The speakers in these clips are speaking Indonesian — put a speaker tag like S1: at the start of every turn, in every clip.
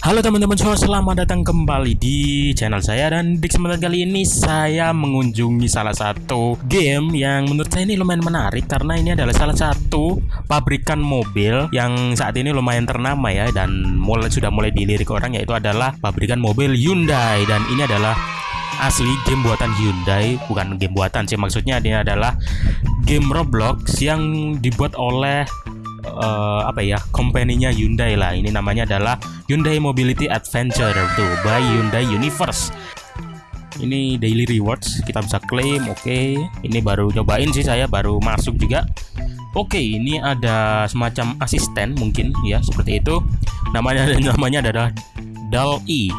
S1: Halo teman-teman semua, selamat datang kembali di channel saya. Dan di kesempatan kali ini saya mengunjungi salah satu game yang menurut saya ini lumayan menarik karena ini adalah salah satu pabrikan mobil yang saat ini lumayan ternama ya dan mulai sudah mulai dilirik orang yaitu adalah pabrikan mobil Hyundai. Dan ini adalah asli game buatan Hyundai bukan game buatan sih maksudnya ini adalah game Roblox yang dibuat oleh uh, apa ya company-nya Hyundai lah. Ini namanya adalah Hyundai Mobility Adventure tuh by Hyundai Universe. Ini daily rewards kita bisa claim oke. Okay. ini baru cobain sih saya baru masuk juga. Oke okay, ini ada semacam asisten mungkin ya seperti itu. Namanya namanya adalah Dal E.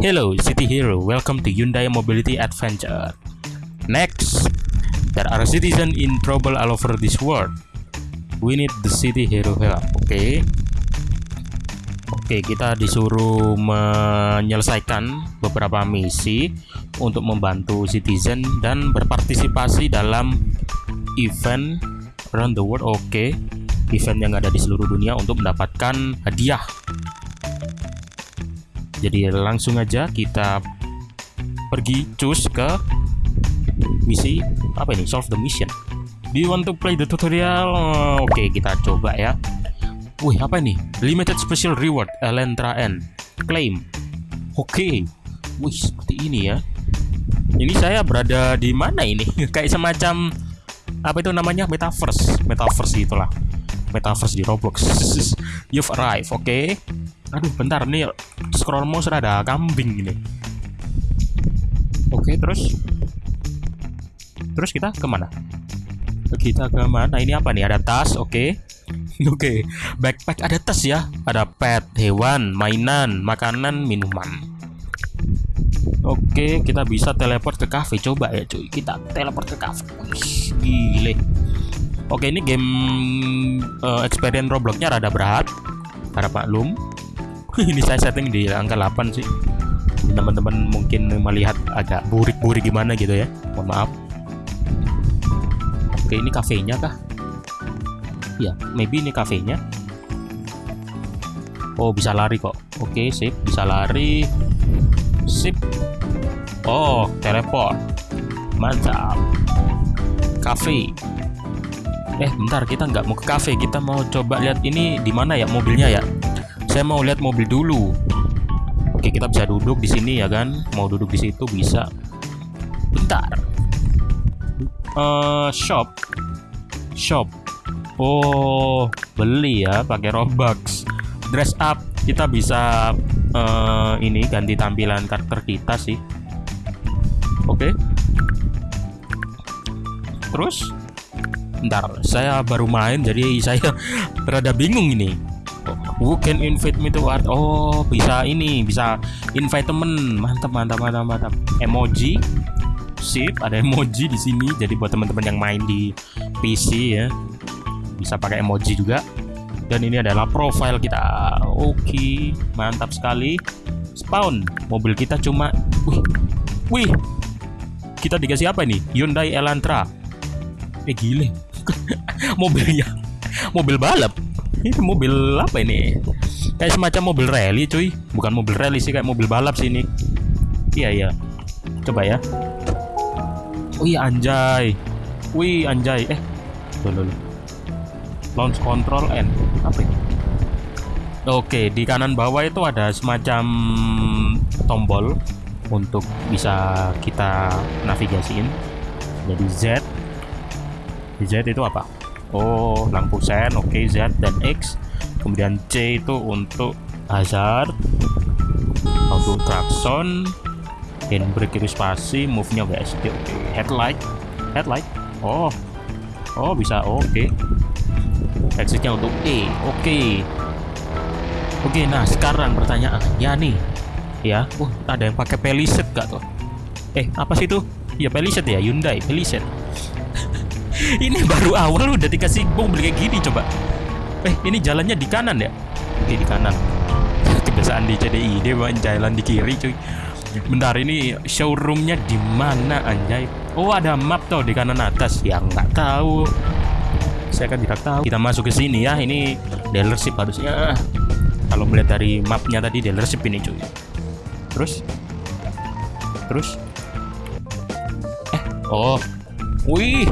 S1: Hello City Hero. Welcome to Hyundai Mobility Adventure. Next there are citizens in trouble all over this world we need the city hero help oke. Okay. oke kita disuruh menyelesaikan beberapa misi untuk membantu citizen dan berpartisipasi dalam event around the world. Oke. Event yang ada di seluruh dunia untuk mendapatkan hadiah. Jadi langsung aja kita pergi cus ke misi apa ini? Solve the mission Do you want to play the tutorial? Oke, okay, kita coba ya. Wih, apa ini? Limited Special Reward Elentra N. Claim. Oke. Okay. Wih, seperti ini ya. Ini saya berada di mana ini? Kayak semacam apa itu namanya? Metaverse. Metaverse gitulah. Metaverse di Roblox. You've arrived, oke. Okay? Aduh, bentar nih. Scroll mouse ada kambing ini. Oke, okay, terus Terus kita ke mana? Kita ke mana? Ini apa nih? Ada tas? Oke. Okay. oke. Okay. backpack ada tas ya? Ada pet hewan mainan makanan minuman. Oke okay, kita bisa teleport ke cafe coba ya cuy. Kita teleport ke cafe gile. Oke ini game uh, experience robloxnya rada berat. Para maklum ini saya setting di angka 8 sih. Teman-teman mungkin melihat agak burik-burik gimana gitu ya. Mohon maaf Oke, ini kafenya kah? Ya, maybe ini kafenya. Oh, bisa lari kok. Oke, sip, bisa lari. Sip. Oh, teleport. Mantap. Cafe. Eh, bentar, kita nggak mau ke cafe. Kita mau coba lihat ini di mana ya mobilnya ya. Saya mau lihat mobil dulu. Oke, kita bisa duduk di sini ya kan? Mau duduk di situ bisa. Bentar uh, shop. Shop. Oh beli ya pakai robux. Dress up. Kita bisa uh, ini ganti tampilan karakter kita sih. Oke. Okay. terus? Ntar saya baru main jadi saya rada bingung ini. Who can invite me to art? Oh bisa ini bisa invite temen. Mantap mantap mantap mantap. Emoji sip ada emoji di sini. Jadi buat teman-teman yang main di PC ya bisa pakai emoji juga. Dan ini adalah profile kita. Oke mantap sekali. Spawn mobil kita cuma wih wih kita dikasih apa ini? Hyundai Elantra. Eh gile mobilnya mobil balap. Ini mobil apa ini? Kayak semacam mobil rally cuy. Bukan mobil rally sih kayak mobil balap sih ini. Iya iya. Coba ya Wih anjay. Wih anjay. Eh, dulu. Launch control N. Apa ini? Oke, di kanan bawah itu ada semacam tombol untuk bisa kita navigasiin. Jadi Z. Z itu apa? Oh, lampu sen. Oke, Z dan X. Kemudian C itu untuk hazard. Auto klakson handbrake itu spasi move nya WSD oke. Okay. headlight headlight. Oh oh bisa oke. Okay. exitnya untuk E oke. Okay. oke okay, nah sekarang pertanyaan ya nih. Ya uh ada yang pakai Palisade gak tuh? Eh apa sih itu? Ya Palisade ya Hyundai Palisade. Ini baru awal udah dikasih mobil kayak gini coba. Eh ini jalannya di kanan ya? Oke di kanan. Kebiasaan di CDI dia jalan di kiri cuy Bentar ini showroomnya di mana anjay? Oh ada map tuh di kanan atas. Yang nggak tahu. Saya kan tidak tahu. Kita masuk ke sini ya. Ini dealership harusnya. kalau melihat dari mapnya tadi dealership ini cuy terus terus eh oh wih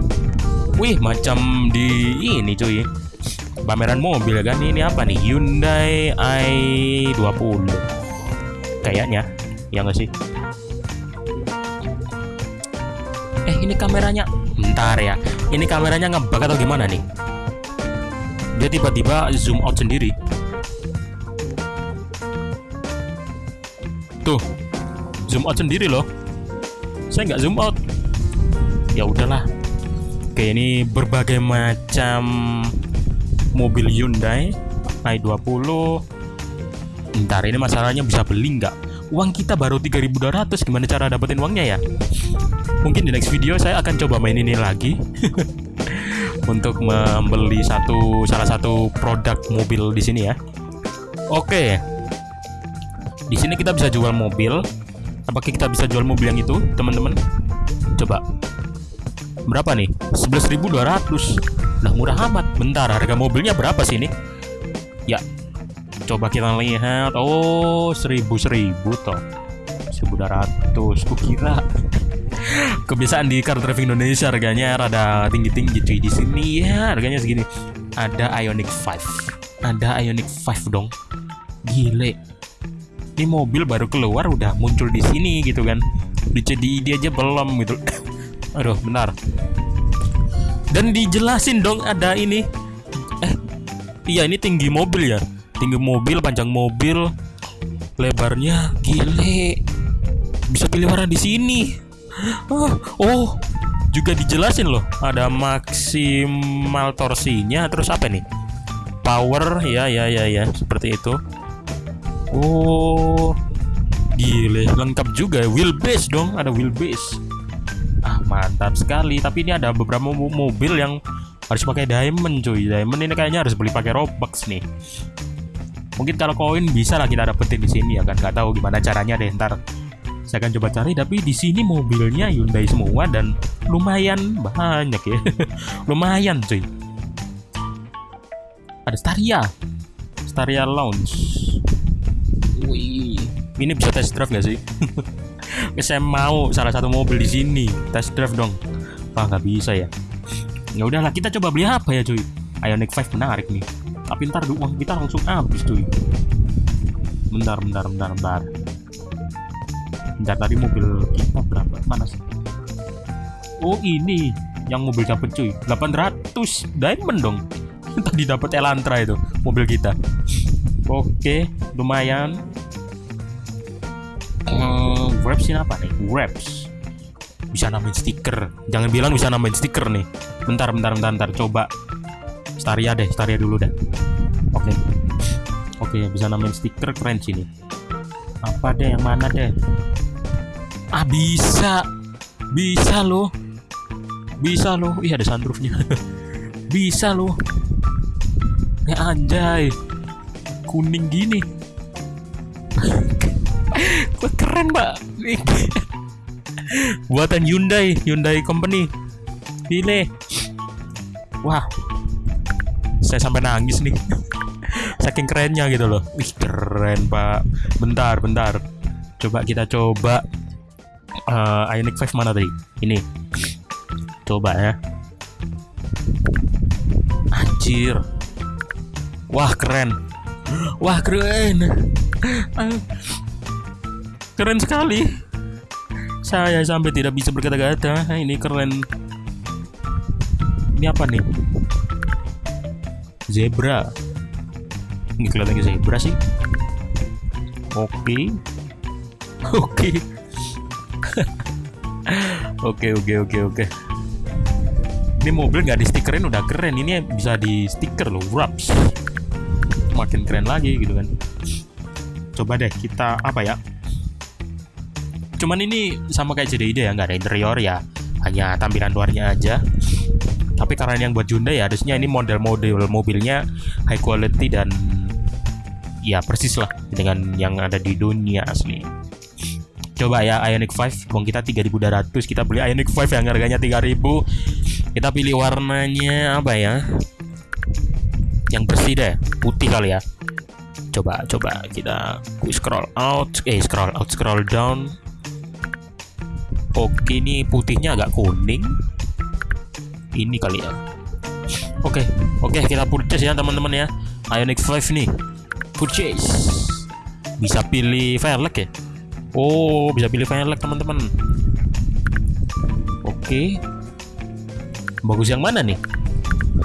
S1: wih macam di ini cuy pameran mobil kan ini apa nih Hyundai i20 kayaknya ya nggak sih? Eh ini kameranya. Bentar ya. Ini kameranya ngebug atau gimana nih? Dia tiba-tiba zoom out sendiri. Tuh zoom out sendiri loh. Saya nggak zoom out. Ya udahlah. Oke ini berbagai macam mobil Hyundai i20 ntar ini masalahnya bisa beli nggak uang kita baru 3200 gimana cara dapetin uangnya ya? Mungkin di next video saya akan coba main ini lagi. Untuk membeli satu salah satu produk mobil di sini ya. Oke. Di sini kita bisa jual mobil. Apakah kita bisa jual mobil yang itu teman-teman? Coba. Berapa nih? 11.200 nah murah amat. Bentar harga mobilnya berapa sih ini? Ya coba kita lihat. Oh seribu seribu toh. Seribu ratus. Kira kebiasaan di car driving Indonesia harganya rada tinggi tinggi cuy di sini. Ya harganya segini. Ada Ionic 5 ada Ionic 5 dong. Gile. Ini mobil baru keluar udah muncul di sini gitu kan. Di CDI dia aja belum gitu. Aduh benar. Dan dijelasin dong ada ini. Eh iya ini tinggi mobil ya tinggi mobil panjang mobil lebarnya gile. Bisa pilih warna di sini. Oh, juga dijelasin loh. Ada maksimal torsinya. Terus apa nih? Power ya ya ya ya seperti itu. Oh gile. Lengkap juga wheelbase dong ada wheelbase ah mantap sekali. Tapi ini ada beberapa mobil yang harus pakai diamond cuy. Diamond ini kayaknya harus beli pakai robux nih mungkin kalau koin bisa lah kita dapetin di sini ya kan? Nggak tahu gimana caranya deh ntar saya akan coba cari. Tapi di sini mobilnya Hyundai semua dan lumayan banyak ya. Lumayan cuy. Ada Staria. Staria Lounge. Wih. Ini bisa test drive gak sih? Saya mau salah satu mobil di sini. Test drive dong. Ah nggak bisa ya. Ya udahlah kita coba beli apa ya cuy? Ioniq 5 menarik nih tapi ntar uang kita langsung habis cuy. Bentar bentar bentar bentar. Bentar tadi mobil kita berapa? Mana sih? Oh ini. Yang mobil dapet cuy. 800 diamond dong. Tadi dapat Elantra itu mobil kita. Oke lumayan. Uh, wraps ini apa nih? Wraps. Bisa namain stiker. Jangan bilang bisa namain stiker nih. Bentar bentar bentar, bentar. coba. Staria deh, Staria dulu deh. Oke. Okay. Oke, okay, bisa namain stiker keren sini. Apa deh yang mana deh? Ah, bisa. Bisa loh. Bisa loh. Ih, ada sunroofnya. bisa loh. Ya anjay. Kuning gini. Kok keren, Mbak. Buatan Hyundai, Hyundai Company. Gile. Wah, saya sampai nangis nih saking kerennya gitu loh. Wih keren pak. Bentar bentar. Coba kita coba uh, Ioniq 5 mana tadi? Ini. Coba ya. Anjir. Wah keren. Wah keren. Keren sekali. Saya sampai tidak bisa berkata-kata. Ini keren. Ini apa nih? Zebra ini kelihatannya zebra sih. Oke. Oke. Oke oke oke oke. Ini mobil nggak di stikerin udah keren. Ini bisa di stiker loh wraps. Makin keren lagi gitu kan. Coba deh kita apa ya? Cuman ini sama kayak JDID ya nggak ada interior ya. Hanya tampilan luarnya aja. Tapi karena yang buat Hyundai ya harusnya ini model-model mobilnya high quality dan ya persis lah dengan yang ada di dunia asli. Coba ya Ioniq 5 uang kita 3200 kita beli Ioniq 5 yang harganya 3000 kita pilih warnanya apa ya? Yang bersih deh putih kali ya. Coba coba kita scroll out. Eh scroll out scroll down. Oke ini putihnya agak kuning. Ini kali ya. Oke oke kita purchase ya teman-teman ya. Ionic 5 nih purchase. Bisa pilih Firelink ya? Oh bisa pilih Firelink teman-teman. Oke. Bagus yang mana nih?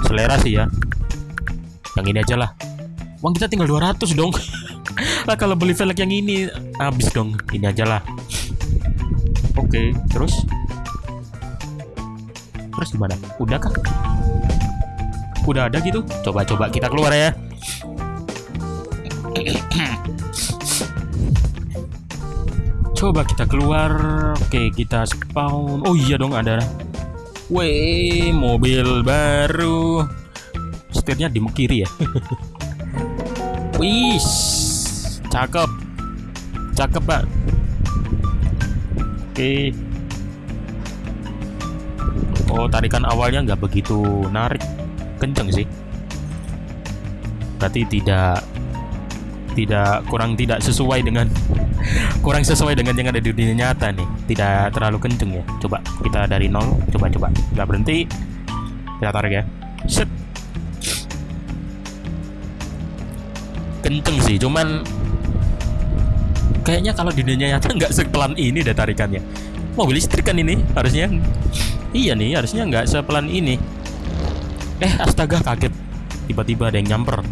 S1: Selera sih ya. Yang ini aja lah. Uang kita tinggal 200 dong. Lah kalau beli velg yang ini habis dong. Ini aja lah. Oke terus? Terus gimana? Udah kah udah ada gitu? Coba-coba kita keluar ya coba kita keluar oke kita spawn oh iya dong ada Weh, mobil baru. Setirnya di kiri ya. Wih, cakep, cakep pak. Oke. Oh, tarikan awalnya nggak begitu narik, kenceng sih. Berarti tidak tidak kurang tidak sesuai dengan kurang sesuai dengan yang ada di dunia nyata nih. Tidak terlalu kenceng ya. Coba kita dari nol coba coba nggak berhenti. Kita tarik ya. Set. Kenceng sih cuman kayaknya kalau di dunia nyata nggak sepelan ini deh tarikannya. Mobil listrik kan ini harusnya. Iya nih harusnya nggak sepelan ini. Eh astaga kaget. Tiba-tiba ada yang nyamper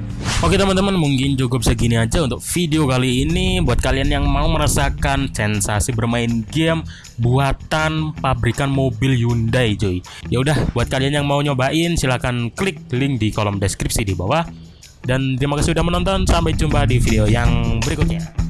S1: Oke teman-teman mungkin cukup segini aja untuk video kali ini. Buat kalian yang mau merasakan sensasi bermain game buatan pabrikan mobil Hyundai cuy. Ya udah buat kalian yang mau nyobain silahkan klik link di kolom deskripsi di bawah. Dan terima kasih sudah menonton. Sampai jumpa di video yang berikutnya